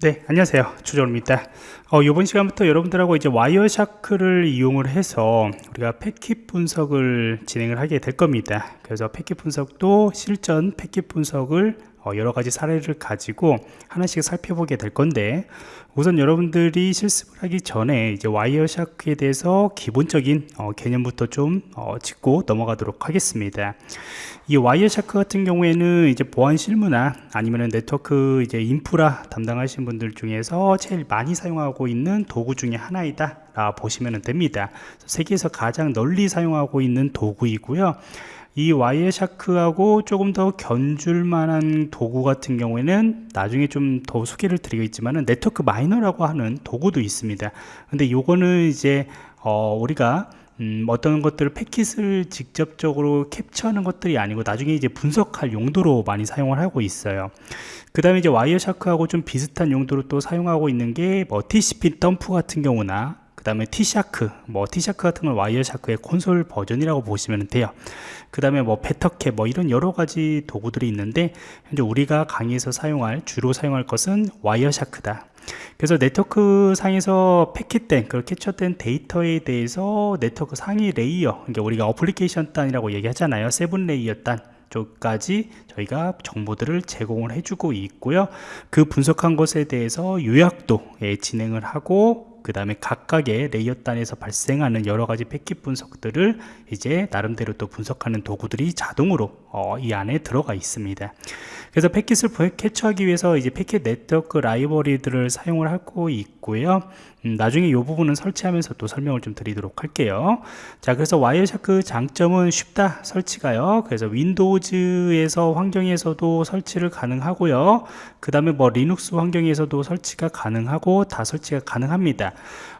네 안녕하세요. 조정원입니다. 어, 이번 시간부터 여러분들하고 이제 Wireshark를 이용을 해서 우리가 패킷 분석을 진행을 하게 될 겁니다. 그래서 패킷 분석도 실전 패킷 분석을 어, 여러 가지 사례를 가지고 하나씩 살펴보게 될 건데 우선 여러분들이 실습을 하기 전에 이제 와이어샤크에 대해서 기본적인 어, 개념부터 좀 어, 짚고 넘어가도록 하겠습니다. 이 Wireshark 같은 경우에는 이제 보안 실무나 아니면 네트워크 이제 인프라 담당하신 분들 중에서 제일 많이 사용하고 있는 도구 중에 하나이다 라 보시면 됩니다. 세계에서 가장 널리 사용하고 있는 도구이고요 이 와이어 샤크하고 조금 더 견줄 만한 도구 같은 경우에는 나중에 좀 더 소개를 드리겠지만 Network Miner라고 하는 도구도 있습니다. 근데 요거는 이제 어 우리가 음, 어떤 것들을 패킷을 직접적으로 캡처하는 것들이 아니고 나중에 이제 분석할 용도로 많이 사용을 하고 있어요. 그 다음에 이제 와이어샤크하고 좀 비슷한 용도로 또 사용하고 있는 게 뭐 TCP dump 같은 경우나 그 다음에 TShark 뭐 TShark 같은 건 와이어샤크의 콘솔 버전이라고 보시면 돼요. 그 다음에 뭐 Bettercap 뭐 이런 여러 가지 도구들이 있는데 현재 우리가 강의에서 사용할 주로 사용할 것은 Wireshark다. 그래서 네트워크 상에서 패킷된 그 캡처된 데이터에 대해서 네트워크 상위 layer 그러니까 우리가 어플리케이션 단이라고 얘기하잖아요. seven layer 단 쪽까지 저희가 정보들을 제공을 해주고 있고요. 그 분석한 것에 대해서 요약도 예, 진행을 하고 그 다음에 각각의 layer 단에서 발생하는 여러 가지 패킷 분석들을 이제 나름대로 또 분석하는 도구들이 자동으로 어, 이 안에 들어가 있습니다. 그래서 패킷을 캡처하기 위해서 이제 패킷 네트워크 라이브러리들을 사용을 하고 있고요. 음, 나중에 이 부분은 설치하면서 또 설명을 좀 드리도록 할게요. 자 그래서 Wireshark 장점은 쉽다 설치가요. 그래서 Windows에서 환경에서도 설치를 가능하고요. 그 다음에 뭐 리눅스 환경에서도 설치가 가능하고 다 설치가 가능합니다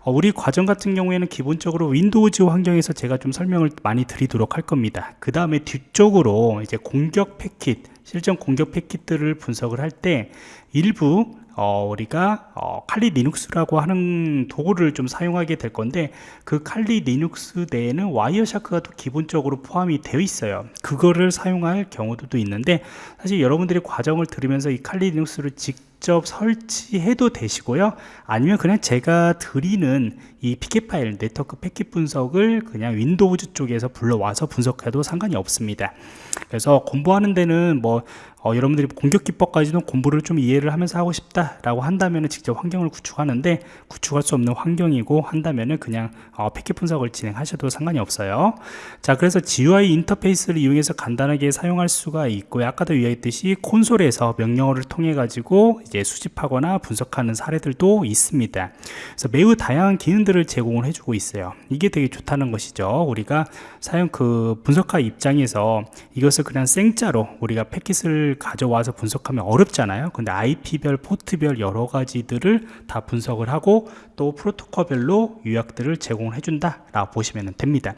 어, 우리 과정 같은 경우에는 기본적으로 Windows 환경에서 제가 좀 설명을 많이 드리도록 할 겁니다. 그 다음에 뒤쪽으로 이제 공격 패킷 실전 공격 패킷들을 분석을 할 때 일부 어, 우리가 어, 칼리 리눅스라고 하는 도구를 좀 사용하게 될 건데 그 칼리 리눅스 내에는 와이어샤크가 또 기본적으로 포함이 되어 있어요. 그거를 사용할 경우도 있는데 사실 여러분들이 과정을 들으면서 이 칼리 리눅스를 직접 설치해도 되시고요. 아니면 그냥 제가 드리는 이 PCAP 파일 네트워크 패킷 분석을 그냥 Windows 쪽에서 불러와서 분석해도 상관이 없습니다. 그래서 공부하는 데는 뭐 어, 여러분들이 공격 기법까지는 공부를 좀 이해를 하면서 하고 싶다라고 한다면 직접 환경을 구축하는데 구축할 수 없는 환경이고 한다면 그냥 어, 패킷 분석을 진행하셔도 상관이 없어요. 자 그래서 GUI 인터페이스를 이용해서 간단하게 사용할 수가 있고요. 아까도 이야기했듯이 콘솔에서 명령어를 통해 가지고 이제 수집하거나 분석하는 사례들도 있습니다. 그래서 매우 다양한 기능들을 제공을 해주고 있어요. 이게 되게 좋다는 것이죠. 우리가 사용 그 분석가 입장에서 이것을 그냥 생짜로 우리가 패킷을 가져와서 분석하면 어렵잖아요. 근데 IP별 포트별 여러 가지들을 다 분석을 하고 또 프로토콜별로 요약들을 제공해 준다 라고 보시면 됩니다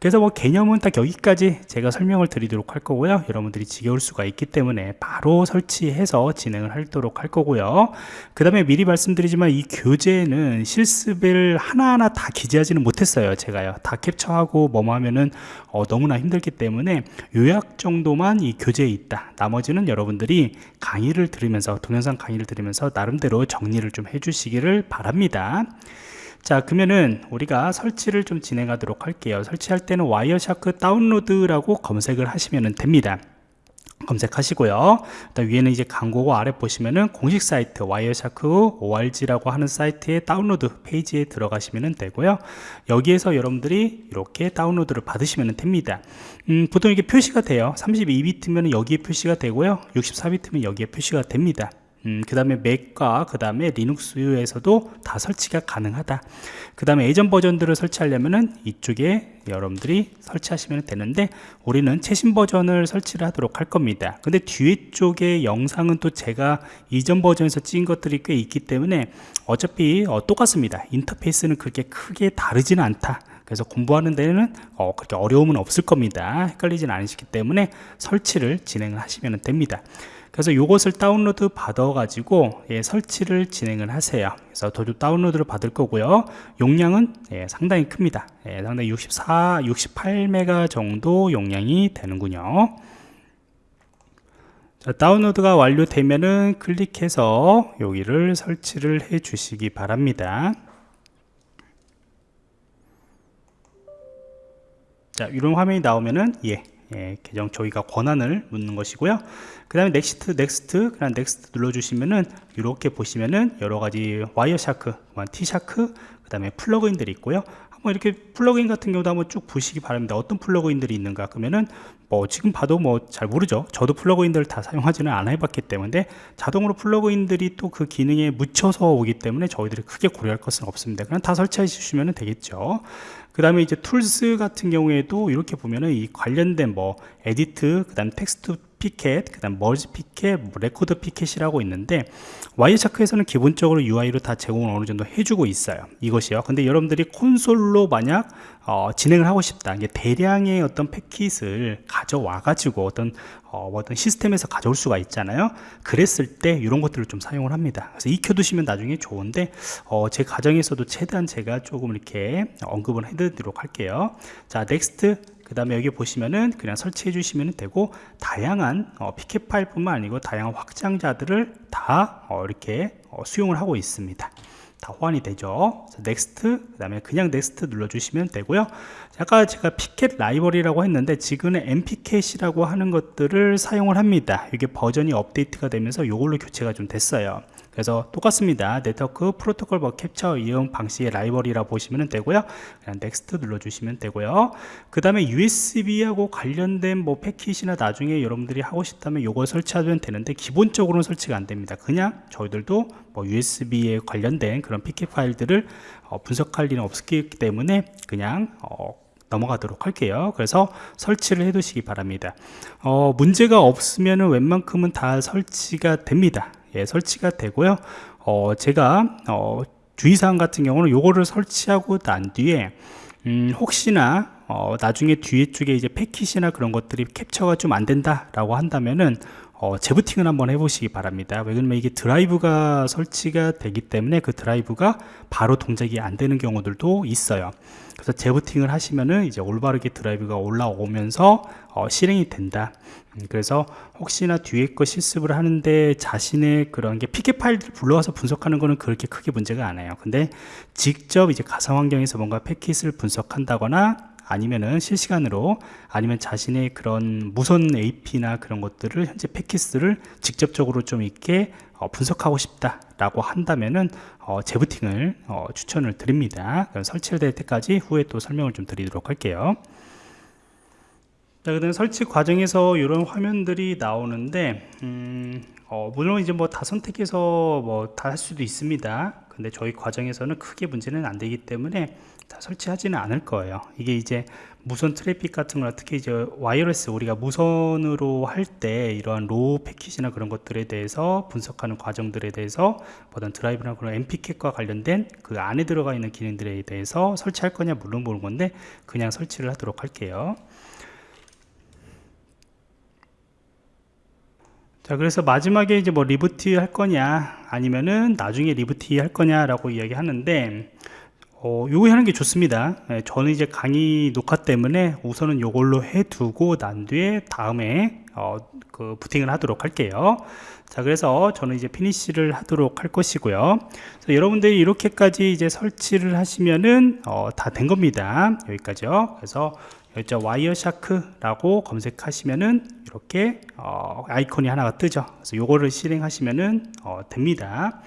그래서 뭐 개념은 딱 여기까지 제가 설명을 드리도록 할 거고요. 여러분들이 지겨울 수가 있기 때문에 바로 설치해서 진행을 하도록 할 거고요. 그 다음에 미리 말씀드리지만 이 교재는 실습을 하나하나 다 기재하지는 못했어요 제가요. 다 캡처하고 뭐뭐 하면은 어, 너무나 힘들기 때문에 요약 정도만 이 교재에 있다. 나머지는 여러분들이 강의를 들으면서 동영상 강의를 들으면서 나름대로 정리를 좀 해주시기를 바랍니다 자 그러면은 우리가 설치를 좀 진행하도록 할게요. 설치할 때는 Wireshark 다운로드라고 검색을 하시면 됩니다. 검색하시고요. 위에는 이제 광고고 아래 보시면은 공식 사이트 Wireshark org라고 하는 사이트의 다운로드 페이지에 들어가시면 되고요. 여기에서 여러분들이 이렇게 다운로드를 받으시면 됩니다. 음, 보통 이게 표시가 돼요. 32비트면 여기에 표시가 되고요. 64비트면 여기에 표시가 됩니다 음, 그 다음에 Mac과 그 다음에 Linux에서도 다 설치가 가능하다. 그 다음에 예전 버전들을 설치하려면은 이쪽에 여러분들이 설치하시면 되는데 우리는 최신 버전을 설치를 하도록 할 겁니다. 근데 뒤에 쪽에 영상은 또 제가 이전 버전에서 찍은 것들이 꽤 있기 때문에 어차피 어, 똑같습니다. 인터페이스는 그렇게 크게 다르지는 않다. 그래서 공부하는 데는 어, 그렇게 어려움은 없을 겁니다. 헷갈리진 않으시기 때문에 설치를 진행을 하시면 됩니다 그래서 이것을 다운로드 받아 가지고 예, 설치를 진행을 하세요. 그래서 도주 다운로드를 받을 거고요. 용량은 예, 상당히 큽니다. 예, 상당히 64 68메가 정도 용량이 되는군요. 자, 다운로드가 완료되면은 클릭해서 여기를 설치를 해 주시기 바랍니다. 자 이런 화면이 나오면은 예, 예 계정 저희가 권한을 묻는 것이고요. 그 다음에 next next 그냥 next 눌러 주시면은 이렇게 보시면은 여러 가지 Wireshark TShark 그 다음에 플러그인들이 있고요 한번 이렇게 플러그인 같은 경우도 한번 쭉 보시기 바랍니다. 어떤 플러그인들이 있는가 그러면은 뭐 지금 봐도 뭐 잘 모르죠. 저도 플러그인들을 다 사용하지는 않아 해봤기 때문에 자동으로 플러그인들이 또 그 기능에 묻혀서 오기 때문에 저희들이 크게 고려할 것은 없습니다. 그냥 다 설치해 주시면 되겠죠. 그 다음에 이제 tools 같은 경우에도 이렇게 보면은 이 관련된 뭐 edit 그 다음 text PCAP, 그 다음 merge PCAP, 뭐 reorder PCAP이라고 있는데 와이어차크에서는 기본적으로 UI로 다 제공을 어느 정도 해주고 있어요. 이것이요. 근데 여러분들이 콘솔로 만약 어, 진행을 하고 싶다 이게 대량의 어떤 패킷을 가져와 가지고 어떤 어, 뭐 어떤 시스템에서 가져올 수가 있잖아요. 그랬을 때 이런 것들을 좀 사용을 합니다. 그래서 익혀 두시면 나중에 좋은데 어, 제 과정에서도 최대한 제가 조금 이렇게 언급을 해 드리도록 할게요. 자 next 그 다음에 여기 보시면은 그냥 설치해 주시면 되고 다양한 어, PCAP 파일 뿐만 아니고 다양한 확장자들을 다 어, 이렇게 어, 수용을 하고 있습니다. 다 호환이 되죠. Next 그 다음에 그냥 Next 눌러주시면 되고요. 아까 제가 Pcap 라이브러리라고 했는데 지금은 Npcap이라고 하는 것들을 사용을 합니다. 이게 버전이 업데이트가 되면서 이걸로 교체가 좀 됐어요 그래서 똑같습니다. 네트워크 프로토콜 버 캡처 이용 방식의 라이브러리라 보시면 되고요. 그냥 Next 눌러주시면 되고요. 그 다음에 USB하고 관련된 뭐 패킷이나 나중에 여러분들이 하고 싶다면 이걸 설치하면 되는데 기본적으로는 설치가 안 됩니다. 그냥 저희들도 뭐 USB에 관련된 그런 Pcap 파일들을 어, 분석할 일은 없기 때문에 그냥 어, 넘어가도록 할게요. 그래서 설치를 해 두시기 바랍니다. 어, 문제가 없으면 웬만큼은 다 설치가 됩니다 예, 설치가 되고요. 어, 제가 어, 주의사항 같은 경우는 요거를 설치하고 난 뒤에 음, 혹시나 어, 나중에 뒤에 쪽에 이제 패킷이나 그런 것들이 캡처가 좀 안 된다 라고 한다면은 어, 재부팅을 한번 해보시기 바랍니다. 왜냐면 이게 드라이브가 설치가 되기 때문에 그 드라이브가 바로 동작이 안 되는 경우들도 있어요. 그래서 재부팅을 하시면은 이제 올바르게 드라이브가 올라오면서 어, 실행이 된다. 음, 그래서 혹시나 뒤에 거 실습을 하는데 자신의 그런 게 피켓 파일들 불러와서 분석하는 거는 그렇게 크게 문제가 않아요. 근데 직접 이제 가상 환경에서 뭔가 패킷을 분석한다거나 아니면은 실시간으로 아니면 자신의 그런 무선 AP나 그런 것들을 현재 패킷을 직접적으로 좀 있게 어, 분석하고 싶다 라고 한다면은 어, 재부팅을 어, 추천을 드립니다. 설치될 때까지 후에 또 설명을 좀 드리도록 할게요 자, 그다음 설치 과정에서 이런 화면들이 나오는데 음, 어, 물론 이제 뭐 다 선택해서 뭐 다 할 수도 있습니다. 근데 저희 과정에서는 크게 문제는 안 되기 때문에 다 설치하지는 않을 거예요. 이게 이제 무선 트래픽 같은 거나 특히 이제 wireless 우리가 무선으로 할 때 이러한 raw 패킷이나 그런 것들에 대해서 분석하는 과정들에 대해서 어떤 드라이브나 그런 Npcap과 관련된 그 안에 들어가 있는 기능들에 대해서 설치할 거냐 물론 보는 건데 그냥 설치를 하도록 할게요 자 그래서 마지막에 이제 뭐 reboot 할 거냐 아니면은 나중에 reboot 할 거냐 라고 이야기 하는데 어, 요거 하는 게 좋습니다. 예, 저는 이제 강의 녹화 때문에 우선은 요걸로 해두고 난 뒤에 다음에 어, 그 부팅을 하도록 할게요. 자 그래서 저는 이제 finish를 하도록 할 것이고요. 여러분들이 이렇게까지 이제 설치를 하시면은 어, 다 된 겁니다. 여기까지요. 그래서 여기 Wireshark라고 검색하시면은 이렇게 어, 아이콘이 하나가 뜨죠. 그래서 요거를 실행하시면은 어, 됩니다.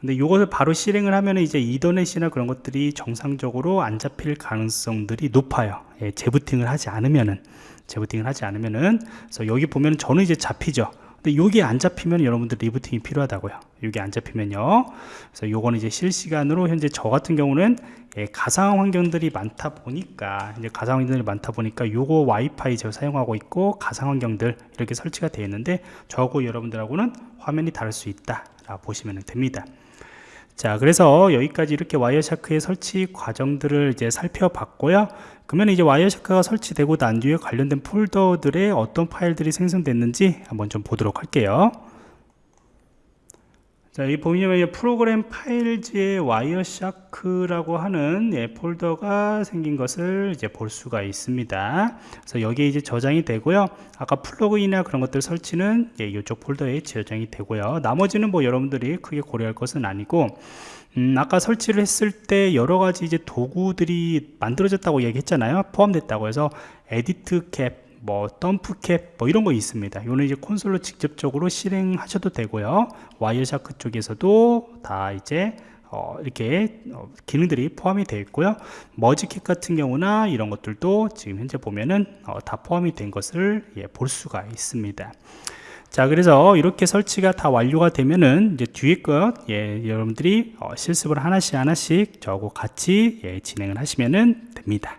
근데 이것을 바로 실행을 하면 이제 이더넷이나 그런 것들이 정상적으로 안 잡힐 가능성들이 높아요. 예, 재부팅을 하지 않으면은. 재부팅을 하지 않으면은. 그래서 여기 보면 저는 이제 잡히죠 근데 여기 안 잡히면 여러분들 리부팅이 필요하다고요. 여기 안 잡히면요. 그래서 요거는 이제 실시간으로 현재 저 같은 경우는 예, 가상 환경들이 많다 보니까 이제 가상 환경들이 많다 보니까 요거 와이파이 제가 사용하고 있고 가상 환경들 이렇게 설치가 되어 있는데 저하고 여러분들하고는 화면이 다를 수 있다 라 보시면 됩니다 자 그래서 여기까지 이렇게 와이어샤크의 설치 과정들을 이제 살펴봤고요. 그러면 이제 와이어샤크가 설치되고 난 뒤에 관련된 폴더들의 어떤 파일들이 생성됐는지 한번 좀 보도록 할게요 자, 이 보시면 이 Program Files의 Wireshark라고 하는 예, 폴더가 생긴 것을 이제 볼 수가 있습니다. 그래서 여기에 이제 저장이 되고요. 아까 플러그인이나 그런 것들 설치는 예, 이쪽 폴더에 저장이 되고요. 나머지는 뭐 여러분들이 크게 고려할 것은 아니고 음, 아까 설치를 했을 때 여러 가지 이제 도구들이 만들어졌다고 얘기했잖아요. 포함됐다고 해서 editcap, 뭐 dumpcap 뭐 이런 거 있습니다. 이거는 이제 콘솔로 직접적으로 실행하셔도 되고요. Wireshark 쪽에서도 다 이제 어, 이렇게 어, 기능들이 포함이 되어 있고요. mergecap 같은 경우나 이런 것들도 지금 현재 보면은 어, 다 포함이 된 것을 예, 볼 수가 있습니다. 자 그래서 이렇게 설치가 다 완료가 되면은 이제 뒤에 것 예, 여러분들이 어, 실습을 하나씩 하나씩 저하고 같이 예, 진행을 하시면은 됩니다